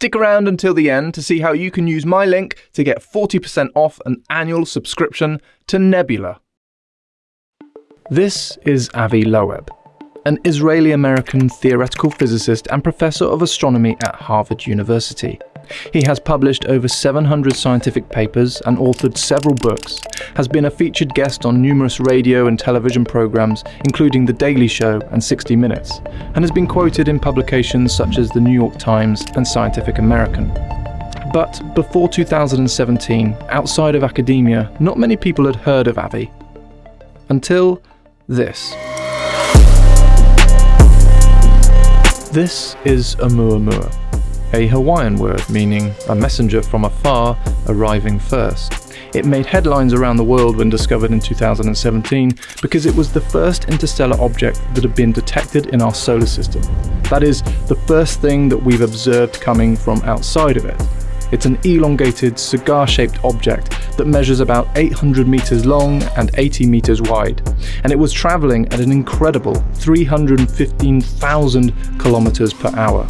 Stick around until the end to see how you can use my link to get 40% off an annual subscription to Nebula. This is Avi Loeb, an Israeli American theoretical physicist and professor of astronomy at Harvard University. He has published over 700 scientific papers and authored several books, has been a featured guest on numerous radio and television programs, including The Daily Show and 60 Minutes, and has been quoted in publications such as The New York Times and Scientific American. But before 2017, outside of academia, not many people had heard of Avi. Until this. This is Oumuamua, a Hawaiian word meaning a messenger from afar arriving first. It made headlines around the world when discovered in 2017 because it was the first interstellar object that had been detected in our solar system. That is, the first thing that we've observed coming from outside of it. It's an elongated, cigar-shaped object that measures about 800 meters long and 80 meters wide, and it was traveling at an incredible 315,000 kilometers per hour.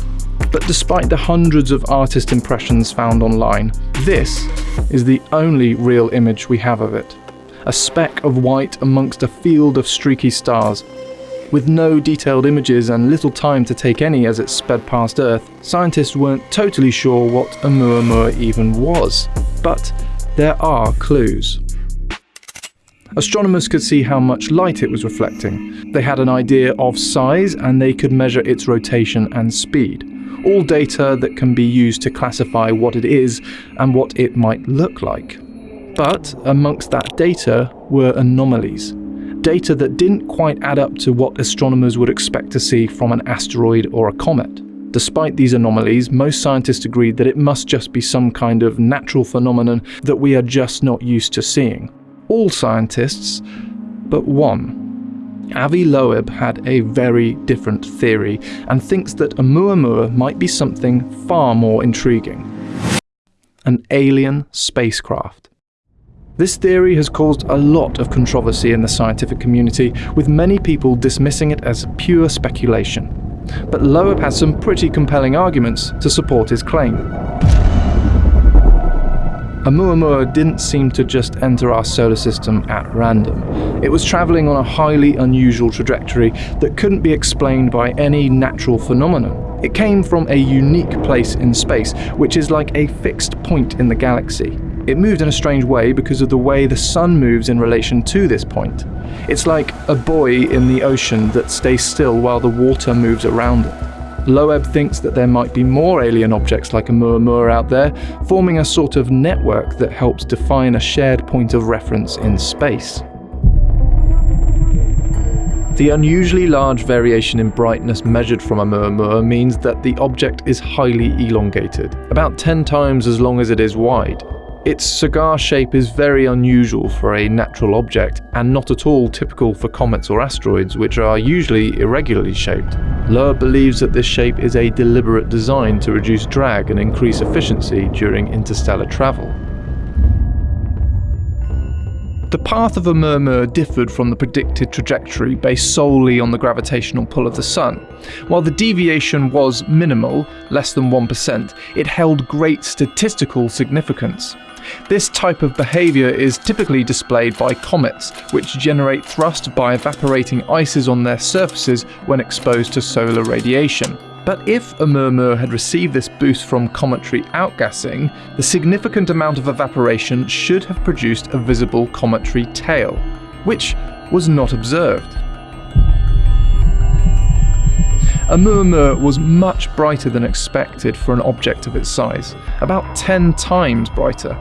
But despite the hundreds of artist impressions found online, this is the only real image we have of it. A speck of white amongst a field of streaky stars, with no detailed images and little time to take any as it sped past Earth, scientists weren't totally sure what Oumuamua even was. But there are clues. Astronomers could see how much light it was reflecting. They had an idea of size and they could measure its rotation and speed. All data that can be used to classify what it is and what it might look like. But amongst that data were anomalies data that didn't quite add up to what astronomers would expect to see from an asteroid or a comet. Despite these anomalies, most scientists agreed that it must just be some kind of natural phenomenon that we are just not used to seeing. All scientists, but one. Avi Loeb had a very different theory and thinks that a Oumuamua might be something far more intriguing. An alien spacecraft. This theory has caused a lot of controversy in the scientific community, with many people dismissing it as pure speculation. But Loeb has some pretty compelling arguments to support his claim. Oumuamua didn't seem to just enter our solar system at random. It was travelling on a highly unusual trajectory that couldn't be explained by any natural phenomenon. It came from a unique place in space, which is like a fixed point in the galaxy. It moved in a strange way because of the way the sun moves in relation to this point. It's like a buoy in the ocean that stays still while the water moves around it. Loeb thinks that there might be more alien objects like a Oumuamua out there, forming a sort of network that helps define a shared point of reference in space. The unusually large variation in brightness measured from a Oumuamua means that the object is highly elongated, about 10 times as long as it is wide. Its cigar shape is very unusual for a natural object, and not at all typical for comets or asteroids, which are usually irregularly shaped. Loeb believes that this shape is a deliberate design to reduce drag and increase efficiency during interstellar travel. The path of Oumuamua differed from the predicted trajectory based solely on the gravitational pull of the Sun. While the deviation was minimal, less than 1%, it held great statistical significance. This type of behaviour is typically displayed by comets, which generate thrust by evaporating ices on their surfaces when exposed to solar radiation. But if Oumuamua had received this boost from cometary outgassing, the significant amount of evaporation should have produced a visible cometary tail, which was not observed. Oumuamua was much brighter than expected for an object of its size, about 10 times brighter.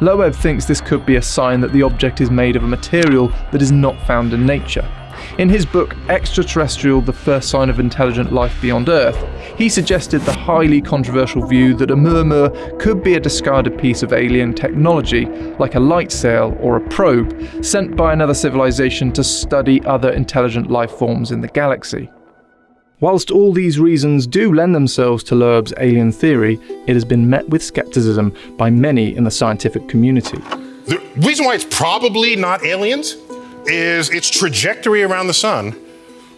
Loeb thinks this could be a sign that the object is made of a material that is not found in nature. In his book Extraterrestrial The First Sign of Intelligent Life Beyond Earth, he suggested the highly controversial view that Oumuamua could be a discarded piece of alien technology, like a light sail or a probe, sent by another civilization to study other intelligent life forms in the galaxy. Whilst all these reasons do lend themselves to Loeb's alien theory, it has been met with skepticism by many in the scientific community. The reason why it's probably not aliens is its trajectory around the sun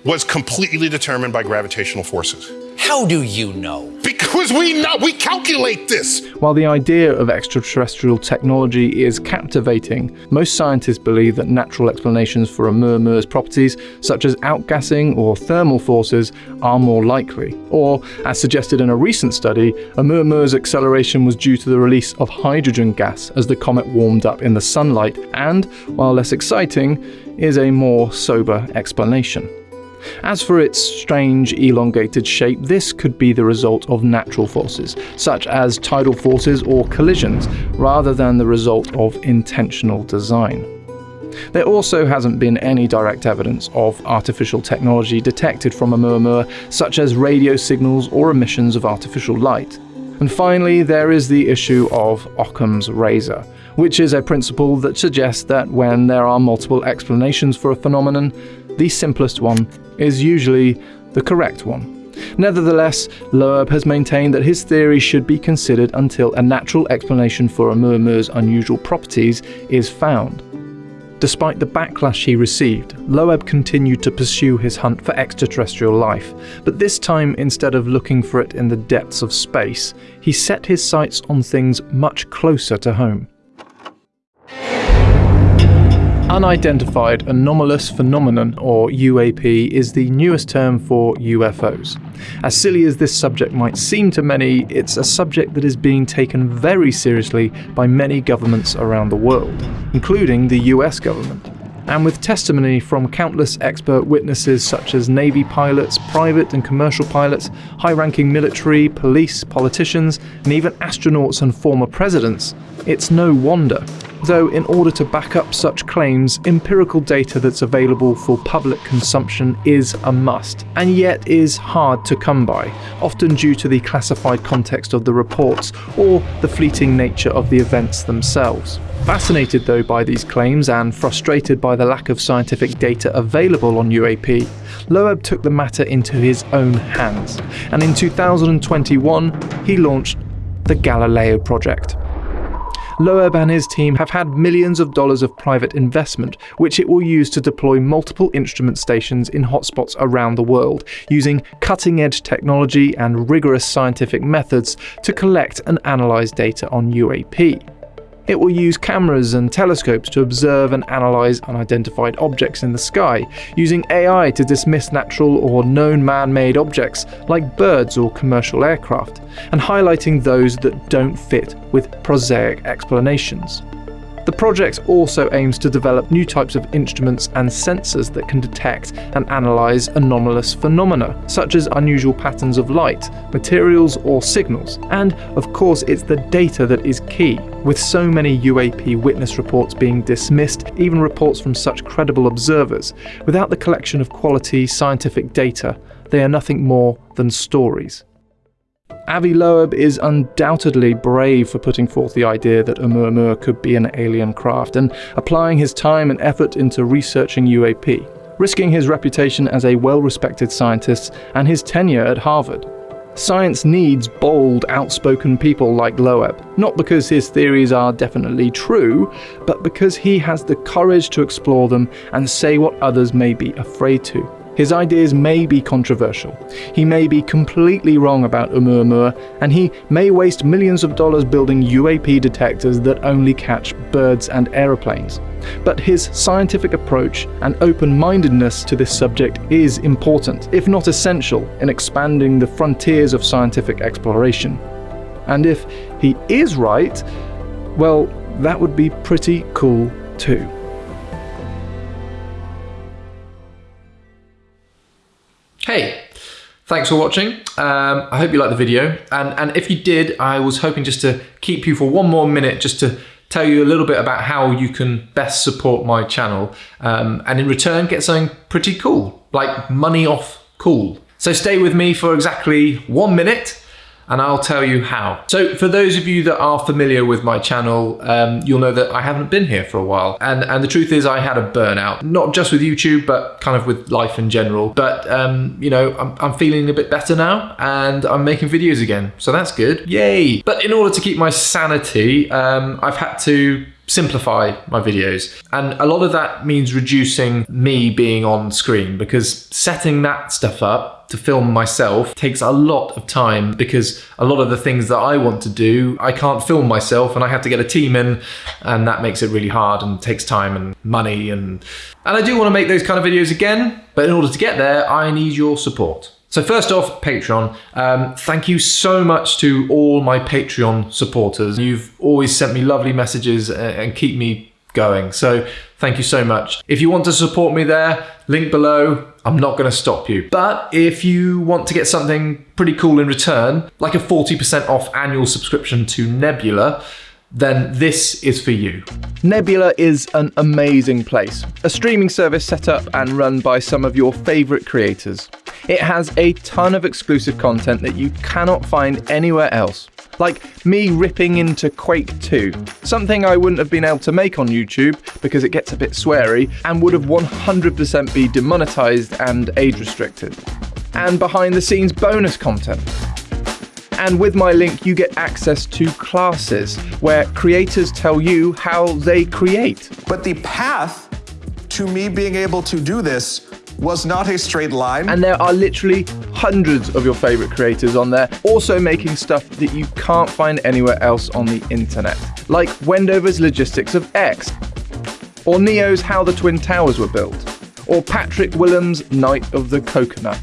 was completely determined by gravitational forces. How do you know? Because we know, we calculate this. While the idea of extraterrestrial technology is captivating, most scientists believe that natural explanations for Oumuamua properties, such as outgassing or thermal forces, are more likely. Or, as suggested in a recent study, Oumuamua's acceleration was due to the release of hydrogen gas as the comet warmed up in the sunlight, and, while less exciting, is a more sober explanation. As for its strange elongated shape, this could be the result of natural forces, such as tidal forces or collisions, rather than the result of intentional design. There also hasn't been any direct evidence of artificial technology detected from a Oumuamua, such as radio signals or emissions of artificial light. And finally, there is the issue of Occam's razor, which is a principle that suggests that when there are multiple explanations for a phenomenon, the simplest one is usually the correct one. Nevertheless, Loeb has maintained that his theory should be considered until a natural explanation for Oumuamua's unusual properties is found. Despite the backlash he received, Loeb continued to pursue his hunt for extraterrestrial life, but this time instead of looking for it in the depths of space, he set his sights on things much closer to home. Unidentified Anomalous Phenomenon, or UAP, is the newest term for UFOs. As silly as this subject might seem to many, it's a subject that is being taken very seriously by many governments around the world, including the US government. And with testimony from countless expert witnesses such as Navy pilots, private and commercial pilots, high ranking military, police, politicians, and even astronauts and former presidents, it's no wonder though in order to back up such claims, empirical data that's available for public consumption is a must, and yet is hard to come by, often due to the classified context of the reports or the fleeting nature of the events themselves. Fascinated though by these claims and frustrated by the lack of scientific data available on UAP, Loeb took the matter into his own hands, and in 2021 he launched the Galileo Project. Loeb and his team have had millions of dollars of private investment, which it will use to deploy multiple instrument stations in hotspots around the world, using cutting edge technology and rigorous scientific methods to collect and analyze data on UAP. It will use cameras and telescopes to observe and analyze unidentified objects in the sky, using AI to dismiss natural or known man made objects like birds or commercial aircraft, and highlighting those that don't fit with prosaic explanations. The project also aims to develop new types of instruments and sensors that can detect and analyze anomalous phenomena, such as unusual patterns of light, materials, or signals. And of course, it's the data that is key. With so many UAP witness reports being dismissed, even reports from such credible observers, without the collection of quality scientific data, they are nothing more than stories. Avi Loeb is undoubtedly brave for putting forth the idea that Oumuamua could be an alien craft and applying his time and effort into researching UAP, risking his reputation as a well respected scientist and his tenure at Harvard. Science needs bold, outspoken people like Loeb, not because his theories are definitely true, but because he has the courage to explore them and say what others may be afraid to. His ideas may be controversial, he may be completely wrong about Oumuamua, and he may waste millions of dollars building UAP detectors that only catch birds and aeroplanes. But his scientific approach and open mindedness to this subject is important, if not essential, in expanding the frontiers of scientific exploration. And if he is right, well, that would be pretty cool too. Hey, thanks for watching. Um, I hope you liked the video. And, and if you did, I was hoping just to keep you for one more minute just to tell you a little bit about how you can best support my channel um, and in return get something pretty cool, like money off cool. So stay with me for exactly one minute and I'll tell you how. So for those of you that are familiar with my channel, um, you'll know that I haven't been here for a while. And, and the truth is I had a burnout, not just with YouTube, but kind of with life in general. But, um, you know, I'm, I'm feeling a bit better now and I'm making videos again. So that's good. Yay. But in order to keep my sanity, um, I've had to simplify my videos. And a lot of that means reducing me being on screen because setting that stuff up to film myself takes a lot of time because a lot of the things that I want to do, I can't film myself and I have to get a team in and that makes it really hard and takes time and money and and I do want to make those kind of videos again, but in order to get there, I need your support. So first off, Patreon. Um, thank you so much to all my Patreon supporters. You've always sent me lovely messages and keep me going. So thank you so much. If you want to support me there, link below. I'm not going to stop you. But if you want to get something pretty cool in return, like a 40% off annual subscription to Nebula, then this is for you. Nebula is an amazing place, a streaming service set up and run by some of your favourite creators. It has a ton of exclusive content that you cannot find anywhere else. Like me ripping into Quake 2, something I wouldn't have been able to make on YouTube because it gets a bit sweary and would have 100% be demonetized and age restricted. And behind the scenes bonus content. And with my link, you get access to classes where creators tell you how they create. But the path to me being able to do this was not a straight line. And there are literally hundreds of your favorite creators on there, also making stuff that you can't find anywhere else on the internet, like Wendover's Logistics of X, or Neo's How the Twin Towers Were Built, or Patrick Willems' Night of the Coconut.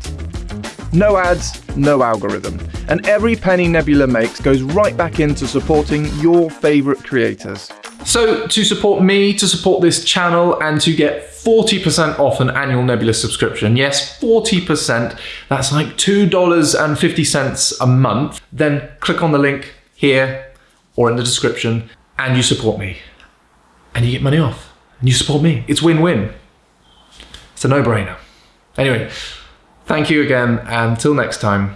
No ads, no algorithm. And every penny Nebula makes goes right back into supporting your favorite creators. So, to support me, to support this channel, and to get 40% off an annual Nebula subscription, yes, 40%, that's like $2.50 a month, then click on the link here or in the description and you support me. And you get money off. And you support me. It's win-win. It's a no-brainer. Anyway, thank you again, and until next time,